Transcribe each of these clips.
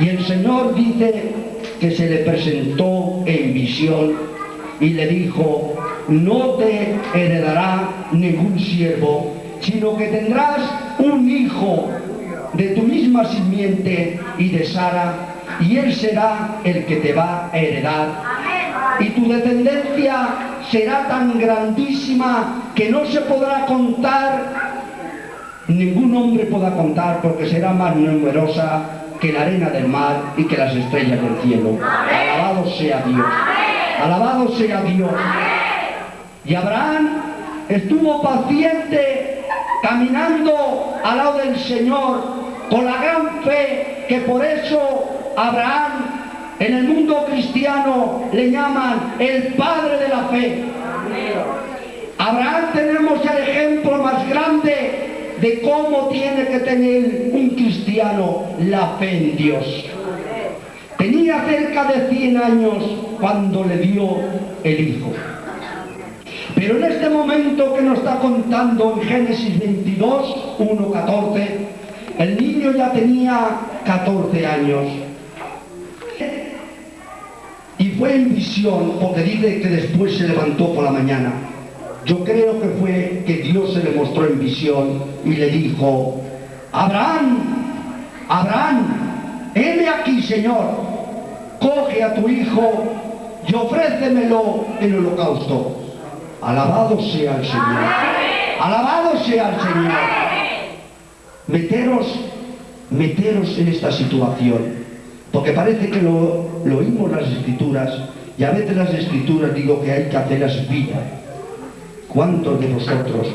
Y el Señor dice que se le presentó en visión y le dijo, no te heredará ningún siervo, sino que tendrás un hijo de tu misma simiente y de Sara, y él será el que te va a heredar. Y tu descendencia será tan grandísima que no se podrá contar, ningún hombre podrá contar, porque será más numerosa que la arena del mar y que las estrellas del cielo. Alabado sea Dios. Alabado sea Dios. Y Abraham estuvo paciente caminando al lado del Señor con la gran fe que por eso Abraham en el mundo cristiano le llaman el padre de la fe. Abraham tenemos el ejemplo más grande de cómo tiene que tener un cristiano la fe en Dios. Tenía cerca de 100 años cuando le dio el hijo. Pero en este momento que nos está contando en Génesis 22, 1, 14, el niño ya tenía 14 años. Y fue en visión, porque dice que después se levantó por la mañana. Yo creo que fue que Dios se le mostró en visión y le dijo, Abraham, Abraham, heme aquí, Señor, coge a tu hijo y ofrécemelo en holocausto. Alabado sea el Señor. Alabado sea el Señor. Meteros, meteros en esta situación. Porque parece que lo, lo oímos las escrituras y a veces las escrituras digo que hay que hacerlas vida. ¿Cuántos de vosotros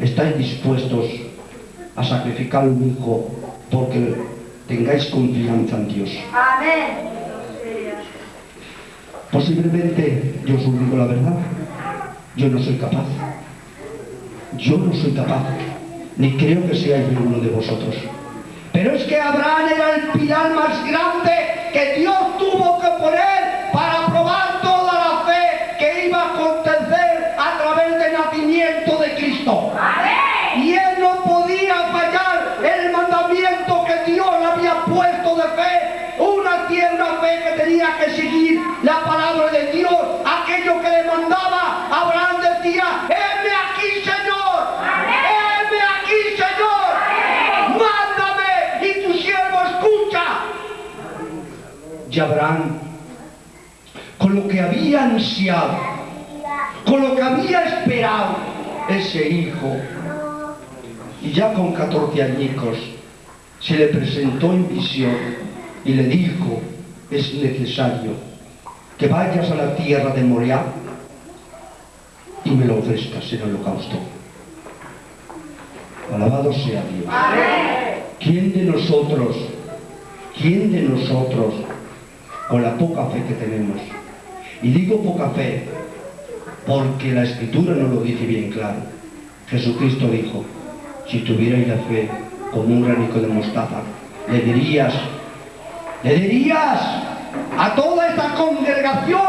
estáis dispuestos a sacrificar un hijo porque tengáis confianza en Dios? Amén. Posiblemente, yo os digo la verdad, yo no soy capaz. Yo no soy capaz, ni creo que seáis ninguno de vosotros. Pero es que Abraham era el pilar más grande que Dios fe. Una tierna fe que tenía que seguir la palabra de Dios, aquello que le mandaba. Abraham decía, heme aquí, Señor. Heme aquí, Señor. Mándame y tu siervo escucha. Y Abraham, con lo que había ansiado, con lo que había esperado, ese hijo, y ya con 14 añicos, se le presentó en visión y le dijo, es necesario que vayas a la tierra de Moriah y me lo ofrezcas en holocausto. Alabado sea Dios. ¿Quién de nosotros, quién de nosotros, con la poca fe que tenemos, y digo poca fe porque la escritura no lo dice bien claro, Jesucristo dijo, si tuvierais la fe como un granico de mostaza, le dirías, le dirías a toda esta congregación,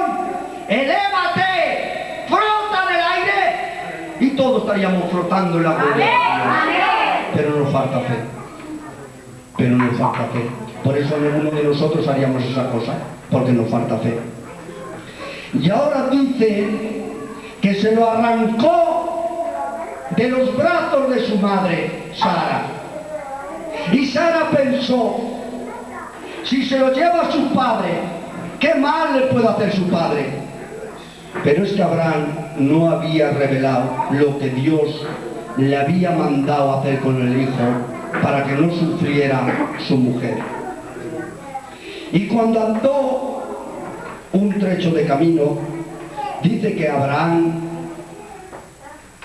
elévate, frota en el aire, y todos estaríamos flotando en la gloria. Pero nos falta fe. Pero nos falta fe. Por eso ninguno de nosotros haríamos esa cosa, porque nos falta fe. Y ahora dice que se lo arrancó de los brazos de su madre, Sara. Y Sara pensó, si se lo lleva a su padre, ¿qué mal le puede hacer su padre? Pero es que Abraham no había revelado lo que Dios le había mandado hacer con el hijo para que no sufriera su mujer. Y cuando andó un trecho de camino, dice que Abraham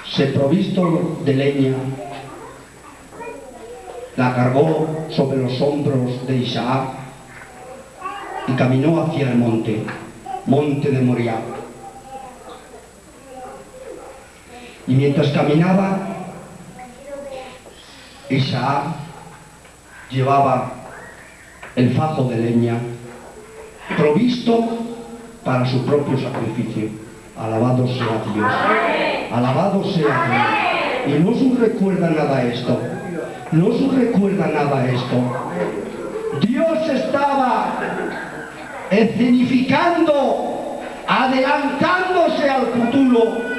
se provisto de leña, la cargó sobre los hombros de Isaac y caminó hacia el monte, monte de Moriah. Y mientras caminaba, Isaac llevaba el fajo de leña provisto para su propio sacrificio. Alabado sea Dios. Alabado sea Dios. Y no os recuerda nada esto. ¿No se recuerda nada esto? Dios estaba escenificando, adelantándose al futuro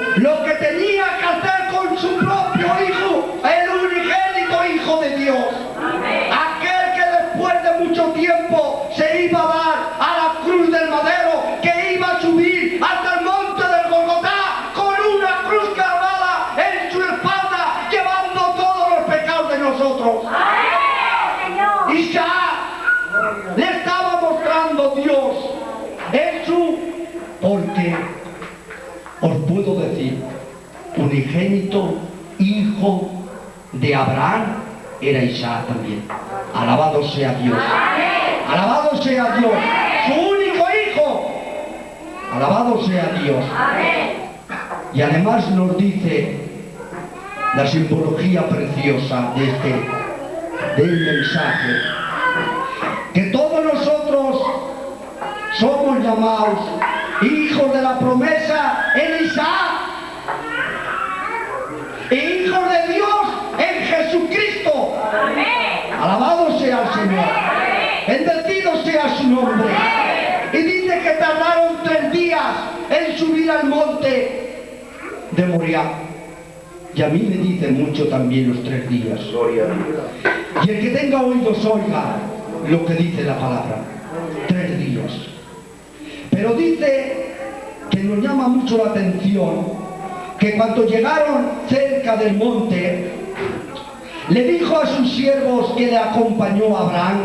os puedo decir unigénito hijo de Abraham era Isaac también. Alabado sea Dios. Alabado sea Dios. Su único hijo. Alabado sea Dios. Y además nos dice la simbología preciosa de este del mensaje que todos nosotros somos llamados hijos de la promesa en Isaac. E hijos de Dios en Jesucristo. Alabado sea el Señor. Bendecido sea su nombre. Y dice que tardaron tres días en subir al monte de Moriah. Y a mí me dicen mucho también los tres días. Y el que tenga oídos oiga lo que dice la palabra. Pero dice que nos llama mucho la atención que cuando llegaron cerca del monte, le dijo a sus siervos que le acompañó a Abraham,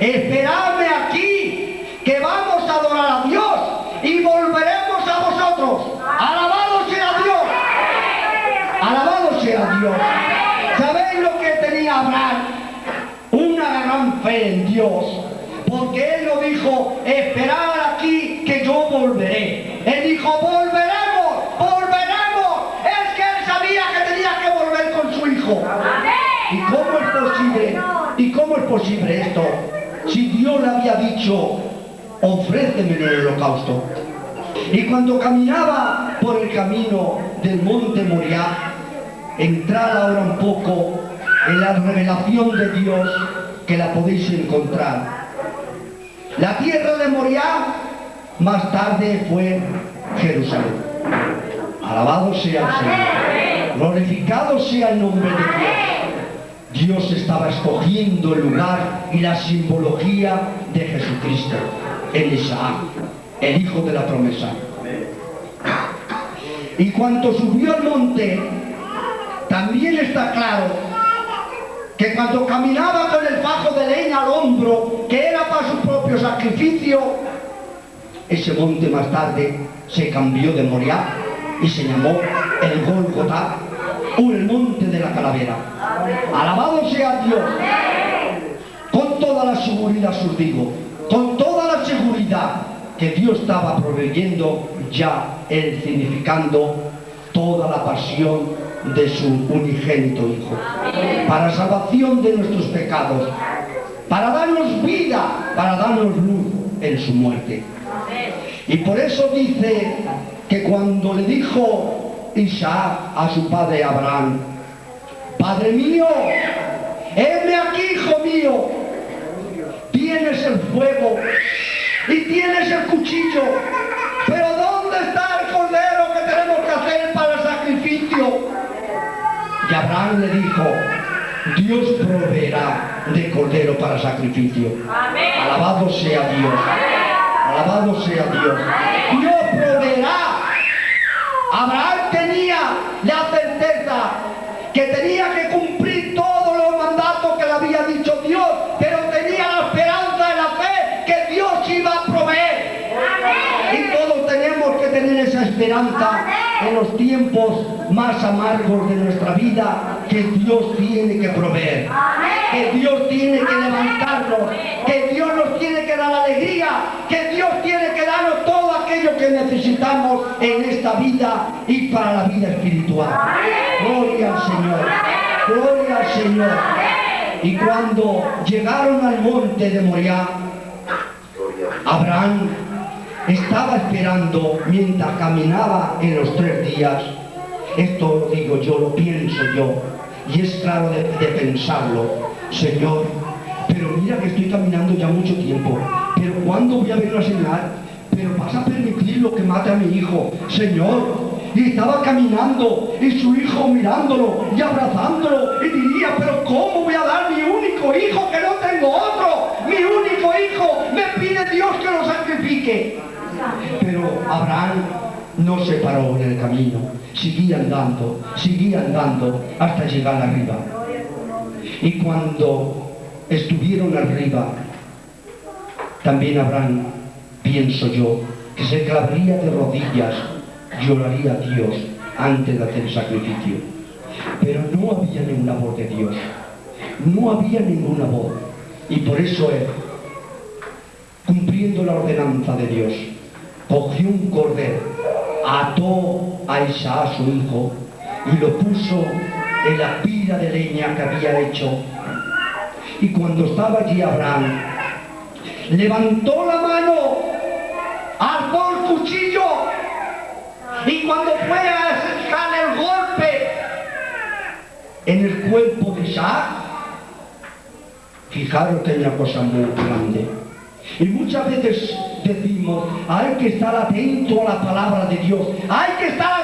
esperadme aquí, que vamos a adorar a Dios y volveremos a vosotros. Alabado sea Dios. Alabado sea Dios. ¿Sabéis lo que tenía Abraham? Una gran fe en Dios. Porque él no dijo, esperad aquí que yo volveré. Él dijo, volveremos, volveremos. Es que él sabía que tenía que volver con su hijo. ¿Y cómo es posible? ¿Y cómo es posible esto? Si Dios le había dicho, ofréceme el holocausto. Y cuando caminaba por el camino del monte Moriah, entrar ahora un poco en la revelación de Dios que la podéis encontrar. La tierra de Moriah más tarde fue Jerusalén. Alabado sea el Señor. Glorificado sea el nombre de Dios. Dios estaba escogiendo el lugar y la simbología de Jesucristo en Isaac, el hijo de la promesa. Y cuando subió al monte, también está claro que cuando caminaba con el fajo de leña al hombro, que era para su propio sacrificio, ese monte más tarde se cambió de Moriah y se llamó el Golgotá, o el monte de la calavera. Alabado sea Dios. Con toda la seguridad os digo, con toda la seguridad que Dios estaba proveyendo ya el significando toda la pasión de su unigénito Hijo, para salvación de nuestros pecados, para darnos vida, para darnos luz en su muerte. Y por eso dice que cuando le dijo Isaac a su padre Abraham, Padre mío, heme aquí, hijo mío, tienes el fuego y tienes el cuchillo, pero ¿dónde está el cordero que tenemos que hacer para el sacrificio? Y Abraham le dijo, Dios proveerá de cordero para sacrificio. Alabado sea Dios. Alabado sea Dios. Dios proveerá. Abraham tenía la certeza que tenía que cumplir todos los mandatos que le había dicho Dios, pero tenía la esperanza de la fe que Dios iba a proveer. Y todos tenemos que tener esa esperanza en los tiempos más amargos de nuestra vida que Dios tiene que proveer, que Dios tiene que levantarnos, que Dios nos tiene que dar alegría, que Dios tiene que darnos todo aquello que necesitamos en esta vida y para la vida espiritual. Gloria al Señor, gloria al Señor. Y cuando llegaron al monte de Moriah, Abraham estaba esperando mientras caminaba en los tres días. Esto lo digo yo, lo pienso yo. Y es claro de, pensarlo. Señor, pero mira que estoy caminando ya mucho tiempo. Pero ¿cuándo voy a ver una señal? Pero vas a permitir lo que mate a mi hijo. Señor, y estaba caminando y su hijo mirándolo y abrazándolo y diría, pero ¿cómo voy a dar mi único hijo que no tengo otro? Mi único hijo, me pide Dios que lo sacrifique. Pero Abraham no se paró en el camino, seguía andando, seguía andando hasta llegar arriba. Y cuando estuvieron arriba, también Abraham, pienso yo, que se clavaría de rodillas lloraría a Dios antes de hacer sacrificio. Pero no había ninguna voz de Dios. No había ninguna voz. Y por eso él, cumpliendo la ordenanza de Dios, cogió un cordero, ató a Isaac, su hijo, y lo puso en la pila de leña que había hecho. Y cuando estaba allí Abraham, levantó la mano, cuchillo y cuando fue a sacar el golpe en el cuerpo de Isaac, fijaros que hay cosa muy grande. Y muchas veces decimos, hay que estar atento a la palabra de Dios, hay que estar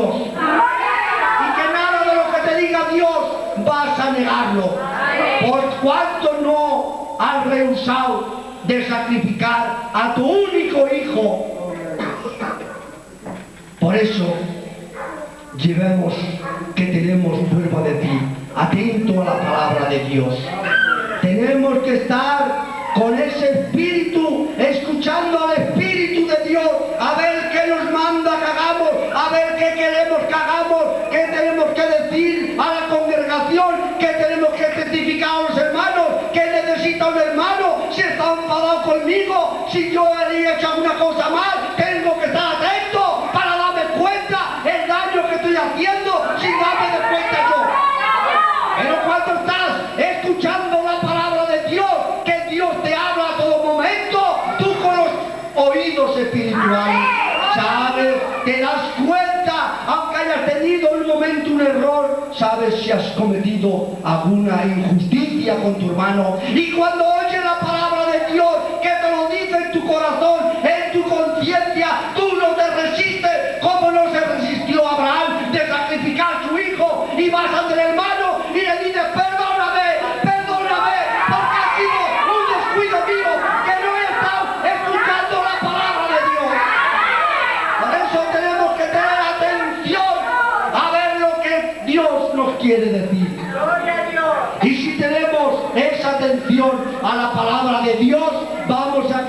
Y que nada de lo que te diga Dios vas a negarlo. Por cuanto no has rehusado de sacrificar a tu único hijo. Por eso llevemos que tenemos prueba de ti, atento a la palabra de Dios. Tenemos que estar con ese espíritu, escuchando al espíritu de Dios, a ver qué nos manda que hagamos, a ver qué queremos que error, sabes si has cometido alguna injusticia con tu hermano. Y cuando oyes la palabra de Dios, que te lo dice en tu corazón, en tu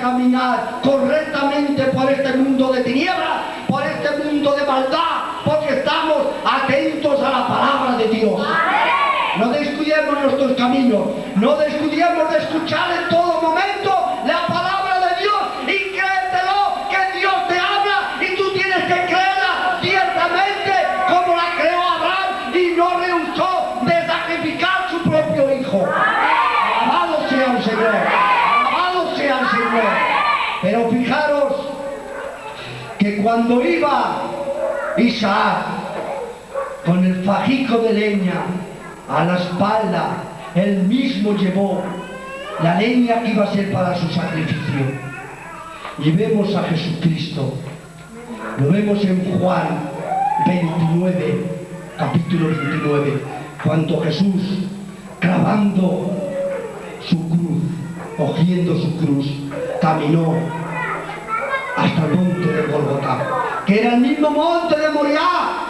caminar correctamente por este mundo de tinieblas, por este mundo de maldad, porque estamos atentos a la palabra de Dios. No descuidemos nuestros caminos, no descuidemos de escuchar en todo momento cuando iba Isaac con el fajico de leña a la espalda, él mismo llevó la leña que iba a ser para su sacrificio. Y vemos a Jesucristo, lo vemos en Juan 29, capítulo 29, cuando Jesús, clavando su cruz, cogiendo su cruz, caminó hasta el monte de Golgotá. que era el mismo monte de Moriah,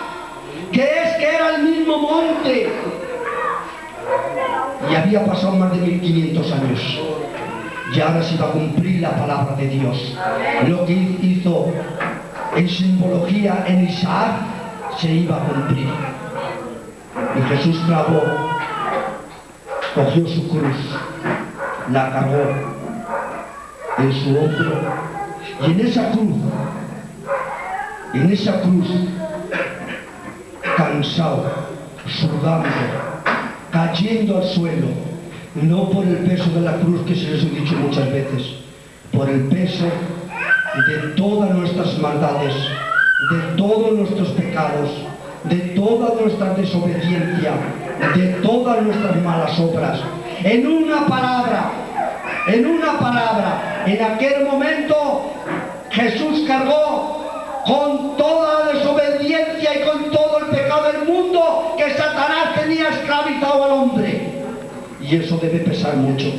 que es que era el mismo monte. Y había pasado más de 1500 años. Y ahora se iba a cumplir la palabra de Dios. Lo que hizo en simbología en Isaac se iba a cumplir. Y Jesús clavó, cogió su cruz, la cargó en su hombro y en esa cruz, en esa cruz, cansado, sudando, cayendo al suelo, no por el peso de la cruz que se les he dicho muchas veces, por el peso de todas nuestras maldades, de todos nuestros pecados, de toda nuestra desobediencia, de todas nuestras malas obras. En una palabra, en una palabra, en aquel momento Jesús cargó con toda la desobediencia y con todo el pecado del mundo que Satanás tenía esclavizado al hombre. Y eso debe pesar mucho.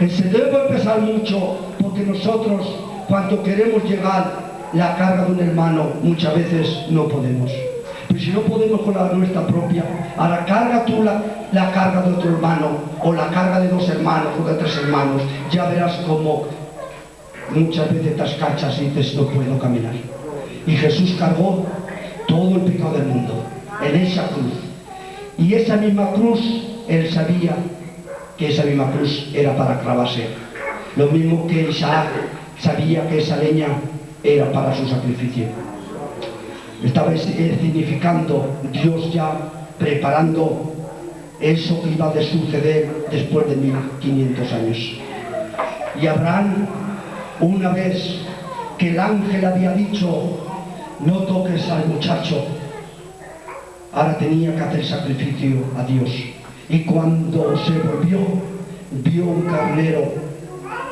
Se debe pesar mucho porque nosotros cuando queremos llegar la carga de un hermano muchas veces no podemos. Pero si no podemos con la nuestra propia, ahora carga tú la, la carga de otro hermano o la carga de dos hermanos o de tres hermanos, ya verás como muchas veces te cachas y dices no puedo caminar. Y Jesús cargó todo el pecado del mundo en esa cruz. Y esa misma cruz, él sabía que esa misma cruz era para clavarse. Lo mismo que Isaac sabía que esa leña era para su sacrificio. Estaba significando Dios ya preparando eso que iba a suceder después de 1500 años. Y Abraham, una vez que el ángel había dicho, no toques al muchacho, ahora tenía que hacer sacrificio a Dios. Y cuando se volvió, vio un carnero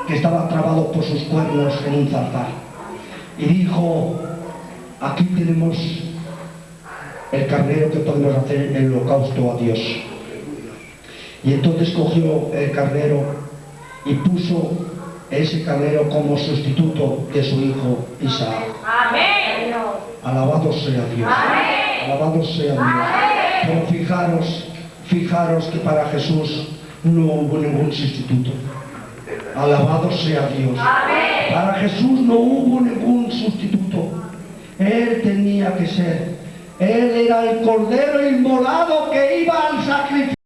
que estaba trabado por sus cuernos en un zarzal. Y dijo, aquí tenemos el carnero que podemos hacer el holocausto a Dios. Y entonces cogió el carnero y puso ese carnero como sustituto de su hijo Isaac. Amén. Alabado sea Dios. Amén. Alabado sea Dios. Amén. Pero fijaros, fijaros que para Jesús no hubo ningún sustituto. Alabado sea Dios. Amén. Para Jesús no hubo ningún sustituto. Él tenía que ser. Él era el cordero inmolado que iba al sacrificio.